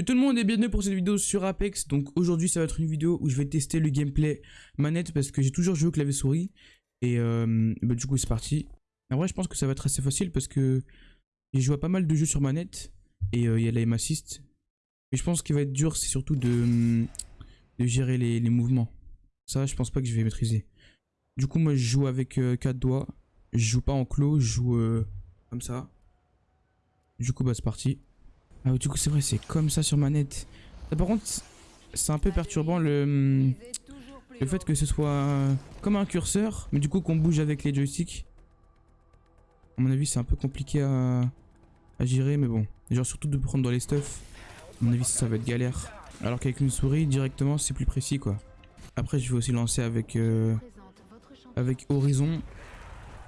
Et tout le monde est bienvenu pour cette vidéo sur Apex. Donc aujourd'hui ça va être une vidéo où je vais tester le gameplay manette parce que j'ai toujours joué au clavier souris. Et euh, bah, du coup c'est parti. En vrai je pense que ça va être assez facile parce que j'ai joué à pas mal de jeux sur manette. Et euh, il y a la aim assist. Mais je pense qu'il va être dur c'est surtout de, de gérer les, mouvements. Ça je pense pas que je vais maîtriser. Du coup moi je joue avec 4 euh, doigts. Je joue pas en clos, je joue comme ça. Du coup bah c'est parti. Ah du coup c'est vrai c'est comme ça sur manette. Ah, par contre c'est un peu perturbant le, le fait que ce soit comme un curseur mais du coup qu'on bouge avec les joysticks. À mon avis c'est un peu compliqué à, gérer mais bon. Genre surtout de prendre dans les stuff. À mon avis ça, va être galère. Alors qu'avec une souris directement c'est plus précis quoi. Après je vais aussi lancer avec, euh, avec Horizon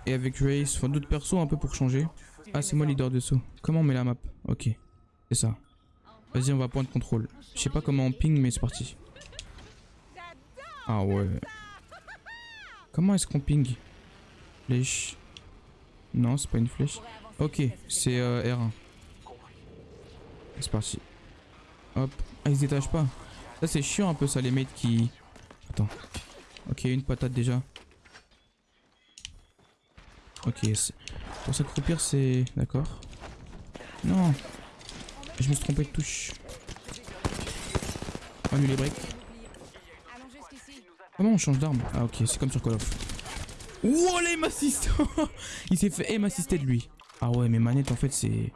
et avec Race, enfin d'autres persos un peu pour changer. Ah c'est moi leader de saut. Comment on met la map? Ok. C'est ça. Vas-y, on va de contrôle. Je sais pas comment on ping, mais c'est parti. Ah ouais. Comment est-ce qu'on ping? Flèche. Non, c'est pas une flèche. Ok, c'est euh, R1. C'est parti. Hop. Ah, ils se détachent pas. Ça, c'est chiant un peu ça, les mates qui... Attends. Ok, une patate déjà. Ok, pour s'accroupir, c'est... D'accord. Non je me suis trompé de touche. Annule les breaks. Comment on change d'arme? Ah ok, c'est comme sur Call of. Wow, l'aim assist Il s'est fait aim assister de lui. Ah ouais, mais manette en fait c'est...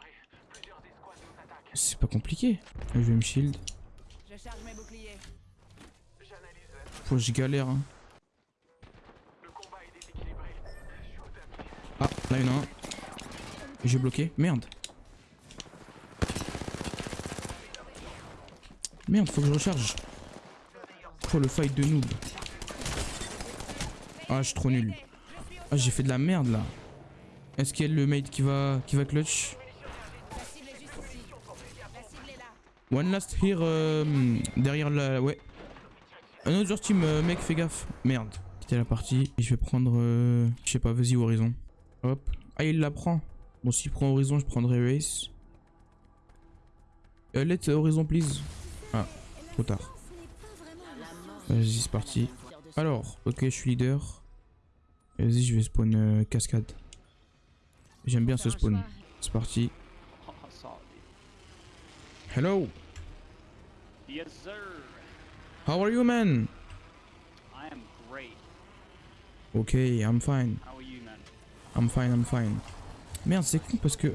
C'est pas compliqué. Je vais me shield. Faut que je galère. Hein. Ah, là il y en a un. J'ai bloqué. Merde. Merde, faut que je recharge. Oh, le fight de noob. Ah, je suis trop nul. Ah, j'ai fait de la merde là. Est-ce qu'il y a le mate qui va, qui va clutch? One last here euh, derrière la... Ouais. Autre team, euh, mec, fais gaffe. Merde. Quitter la partie. Et je vais prendre... Euh, je sais pas, vas-y Horizon. Hop. Ah, il la prend. Bon, s'il prend Horizon, je prendrai Race. let Horizon, please. Trop tard. Vas-y, c'est parti. Alors, ok, je suis leader. Vas-y, je vais spawn euh, cascade. J'aime bien ce spawn. C'est parti. Hello. Yes, sir. How are you, man? I am great. Okay, I'm fine. How are you, man? I'm fine, I'm fine. Merde, c'est con parce que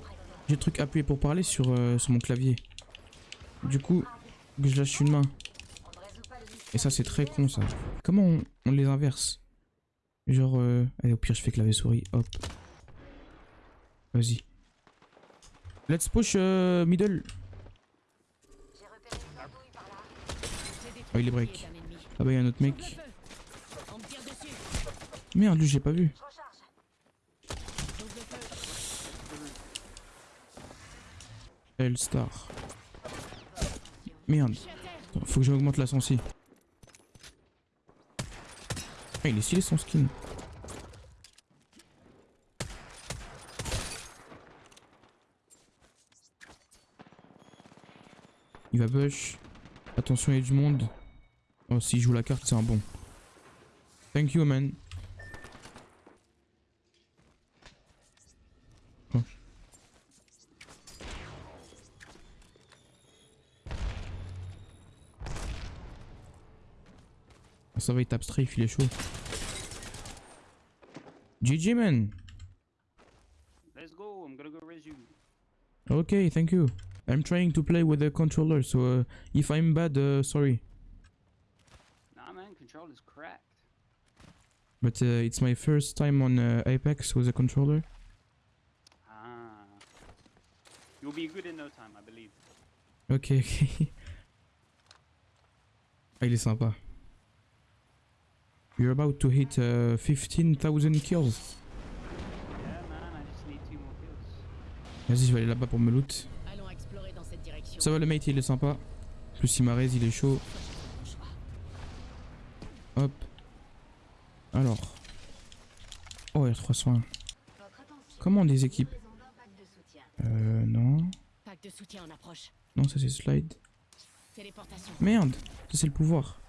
j'ai le truc appuyé pour parler sur, euh, sur mon clavier. Du coup, que je lâche une main. Et ça, c'est très con, ça. Comment on, les inverse? Genre, euh... allez, au pire, je fais clavier souris. Hop. Vas-y. Let's push euh, middle. Oh, il est break. Ah bah, il y a un autre mec. Merde, lui, j'ai pas vu. L-Star. Merde. faut que j'augmente la sensi. Ah, il est stylé son skin. Il va bush. Attention, il y a du monde. Oh, s'il joue la carte, c'est un bon. Thank you, man. Ça va, il tape strafe, il est chaud. GG, man. Let's go, I'm gonna go raise you. Okay, thank you. I'm trying to play with the controller, so uh, if I'm bad, uh, sorry. Nah, man, control is cracked. But uh, it's my first time on uh, Apex with a controller. Ah. You'll be good in no time, I believe. Ok, ok. ah, il est sympa. You're about to hit uh, 15,000 kills. Vas-y, je vais aller là-bas pour me loot. Ça va, le mate, il est sympa. Plus il m'a il est chaud. Hop. Alors. Oh, R301. Comment des équipes? Euh, non. Non, ça c'est slide. Merde, ça c'est le pouvoir.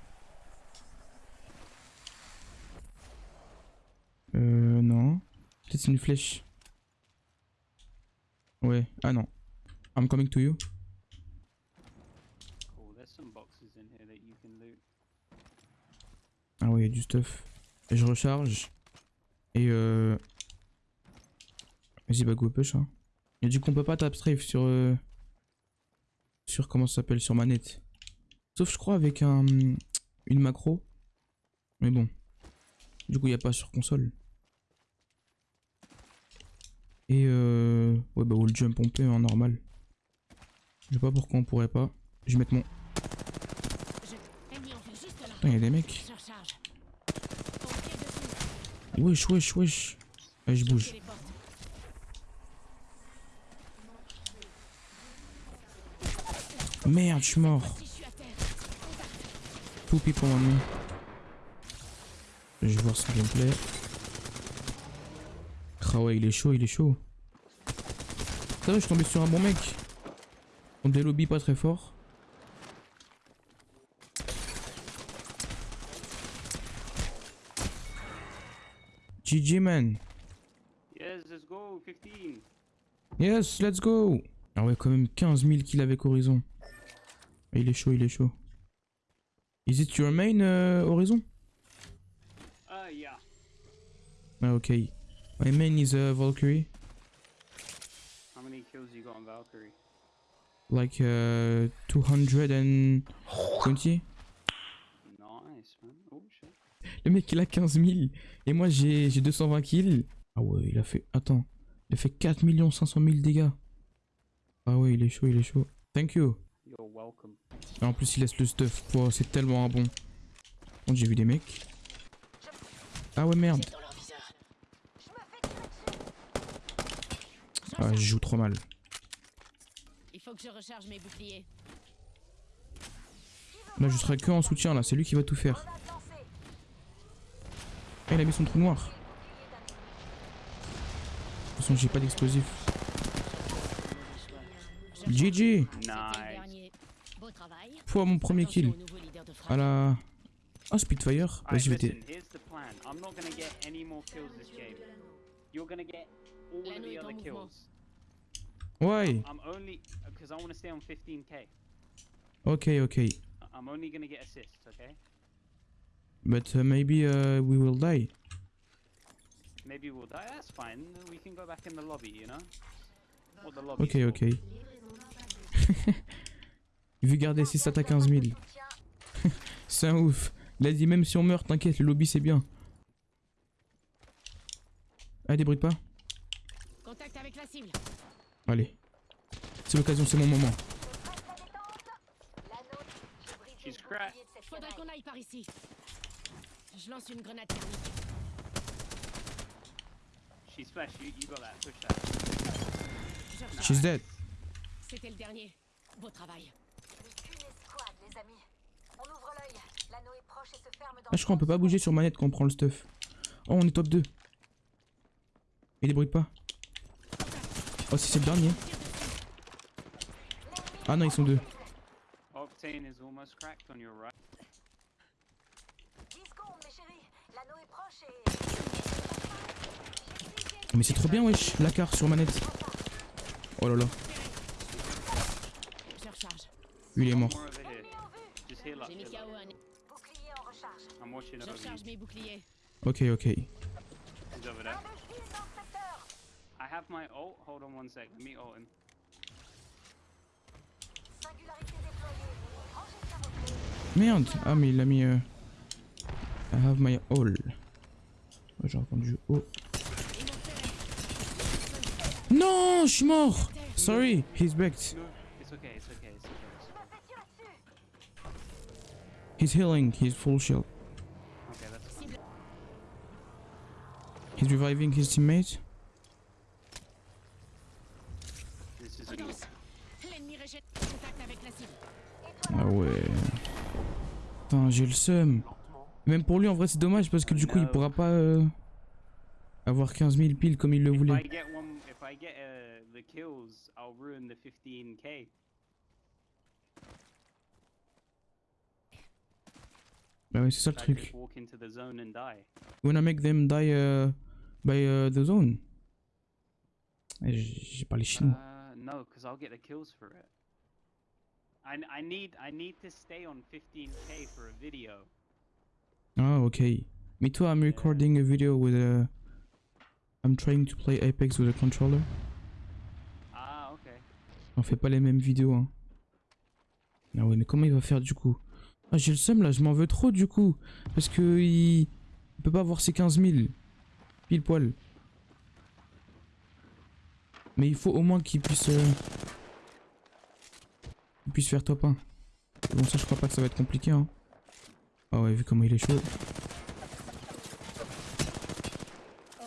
Euh, non. Peut-être c'est une flèche. Ouais, ah non. I'm coming to you. Loot. Ah ouais, y a du stuff. Et je recharge. Et euh... Vas-y, bah go push, hein. Et du coup, on peut pas tap strafe sur... euh, Sur comment ça s'appelle, sur manette. Sauf, je crois, avec un... Une macro. Mais bon. Du coup, y a pas sur console. Et euh... Ouais, bah wall jump on peut, en normal. Je sais pas pourquoi on pourrait pas. Je vais mettre mon... Putain, y a des mecs. Wesh, wesh, wesh. Allez, je bouge. Merde, je suis mort. People on me. Je vais voir son gameplay. Ah ouais, il est chaud, il est chaud. Ça va, je suis tombé sur un bon mec. On des lobbies pas très fort. GG man. Yes, let's go. 15. Yes, let's go. Ah ouais, quand même 15 000 kills avec Horizon. Ah, Il est chaud, il est chaud. Is it your main euh, Horizon? Uh, yeah. Ah ok. My main is uh, Valkyrie. How many kills you got on Valkyrie? Like uh, 220. Nice, man. Oh shit. Le mec il a 15 000 et moi j'ai j'ai 220 kills. Ah ouais, il a fait. Attends. Il a fait 4 500 000 dégâts. Ah ouais, il est chaud, il est chaud. Thank you. You're welcome. Et en plus, il laisse le stuff. Wow, c'est tellement un. Bon, j'ai vu des mecs. Ah ouais, merde. Ah, je joue trop mal. Il faut que je recharge mes boucliers. Là, je serai que en soutien, là. C'est lui qui va tout faire. Ah, il a mis son trou noir. De toute façon, j'ai pas d'explosif. GG Nice. Fois mon premier kill. À la... Ah, Spitfire. Alright, Vas-y, je vais all of the other kills. Ouais. I'm only because I want to stay on 15k. Ok, ok. I'm only gonna get assists, okay? But uh, maybe uh, we will die. Maybe we'll die. That's fine. We can go back in the lobby, you know? What the lobby? Ok, ok. Vu garder 6 stats à 15 000. C'est un ouf. Il a dit même si on meurt, t'inquiète, le lobby c'est bien. Allez, débrouille pas. Avec la cible. Allez. C'est l'occasion, c'est mon moment. She's cracked. Faudrait qu'on aille par ici. Je lance une grenade thermique. She's flash. You, you got that. Push that. She's dead. C'était le dernier. Beau travail. Escouade, les amis. On ouvre l'œil. L'anneau est proche et se ferme dans Ah, je crois qu'on peut pas bouger sur manette quand on prend le stuff. Oh, on est top 2. Et débrouille pas. Oh, si c'est le dernier. Ah non, ils sont deux. Octane is almost cracked on your right. 10 secondes, mes chéris. L'anneau est proche et... Mais c'est trop bien, wesh. La carte sur manette. Oh là là. Je recharge. Lui, il est mort. J'ai mis. KO un. Bouclier en recharge. Je recharge mes boucliers. Ok, ok. My ult. Hold on one sec. Let me ult him. Singularité déployée. Rangez bien vos clés. Merde. Ah, mais il a mis... euh, I have my all. Oh, J'ai entendu oh. Non, je suis mort. Sorry, he's backed. No, it's okay. It's okay. It's okay. It's okay. Je vais tirer dessus. He's healing. He's full shield. Okay, that's fine. He's reviving his teammate. This is Prudence. L'ennemi rejette. Contact avec la cible. Ah ouais. Putain, j'ai le seum. Même pour lui, en vrai, c'est dommage parce que du coup, il pourra pas euh, avoir 15 000 piles comme il le voulait. uh, the kills, I'll ruin the 15k. Bah ouais, c'est ça le truc. wanna make them die uh, by uh, the zone. Eh, J'ai j'ai parlé chinois. No, because I'll get the kills for it. I, I need I need to stay on 15k for a video. Ah, okay. Me too, I'm recording a video with a... I'm trying to play Apex with a controller. Ah, okay. On fait pas les mêmes vidéos, hein. Ah ouais, mais comment il va faire du coup? Ah, j'ai le seum là, je m'en veux trop du coup. Parce que il... il peut pas avoir ses 15 000. Pile poil. Mais il faut au moins qu'il puisse... euh, puisse faire top 1. Bon, ça, je crois pas que ça va être compliqué, hein. Ah ouais, vu comment il est chaud. Oh.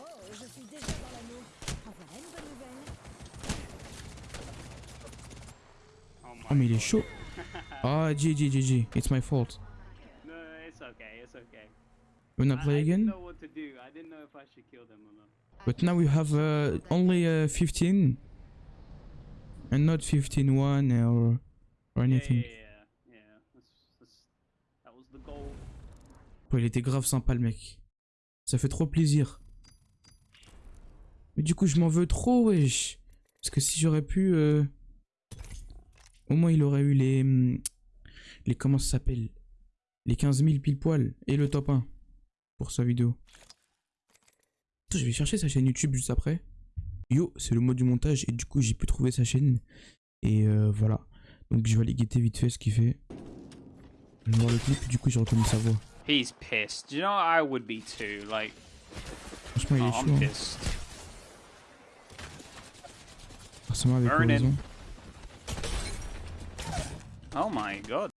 Oh Oh, mais il est chaud. Ah, GG, GG. It's my fault. No, it's okay. It's okay. Wanna I- play I didn't again? know what to do. I didn't know if I should kill them or not. But now we have uh, only uh, 15 and not 15 1 or, or anything. yeah, yeah. yeah. That's, that's, that was the goal. Il était grave sympa le mec. Ça fait trop plaisir. Mais du coup, je m'en veux trop, wesh. Parce que si j'aurais pu. euh, Au moins, il aurait eu les. hum, Les. Comment ça s'appelle? Les 15 000 pile poil. Et le top 1. Pour sa vidéo. Attends, je vais chercher sa chaîne YouTube juste après. Yo, c'est le mot du montage. Et du coup, j'ai pu trouver sa chaîne. Et euh, voilà. Donc, je vais aller guetter vite fait ce qu'il fait. Je vais voir le clip. Et du coup, j'ai reconnu sa voix. He's pissed. You know, I would be too. Like, Franchement, il oh, est chaud. I'm hein. Forcément avec. Oh my god.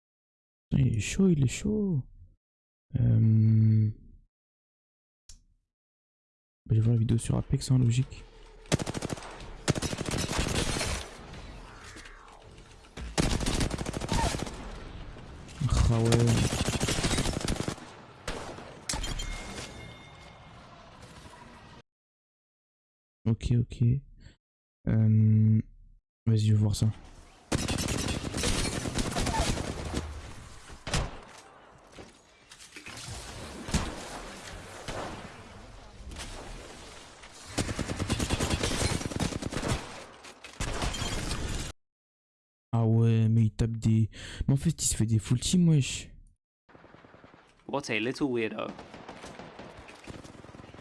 Il est chaud, il est chaud. Euh... bah, je vais voir la vidéo sur Apex, hein, logique. Ah ouais. Ok, ok. Euh... Vas-y, je vais voir ça. Ah ouais, mais il tape des... Mais en fait, il se fait des full team, wesh. What a little weirdo.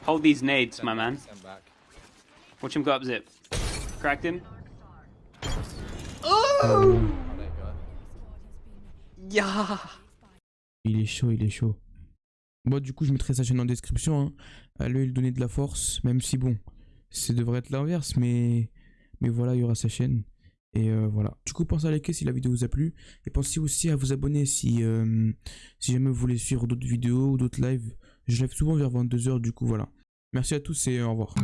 Hold these nades, my man. Watch him go up zip. Cracked him. Go. Yeah. Il est chaud, il est chaud. Bon, du coup, je mettrai sa chaîne en description. Hein. Allez lui donner de la force, même si bon, ça devrait être l'inverse, mais... mais voilà, il y aura sa chaîne. Et euh, voilà. Du coup, pensez à liker si la vidéo vous a plu. Et pensez aussi à vous abonner si, euh, si jamais vous voulez suivre d'autres vidéos ou d'autres lives. Je live souvent vers 22h, du coup, voilà. Merci à tous et au revoir.